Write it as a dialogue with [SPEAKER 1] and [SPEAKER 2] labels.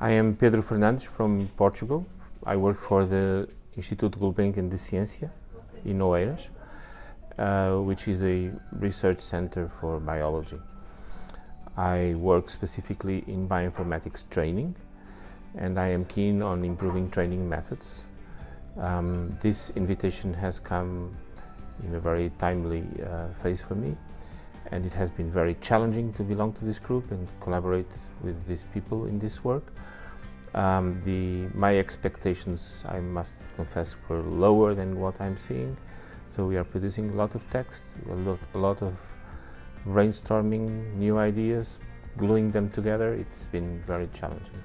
[SPEAKER 1] I am Pedro Fernandes from Portugal. I work for the Instituto Gulbenkian de Ciência in Oeiras, uh, which is a research center for biology. I work specifically in bioinformatics training and I am keen on improving training methods. Um, this invitation has come in a very timely uh, phase for me and it has been very challenging to belong to this group and collaborate with these people in this work. Um, the, my expectations, I must confess, were lower than what I'm seeing. So we are producing a lot of text, a lot, a lot of brainstorming new ideas, gluing them together. It's been very challenging.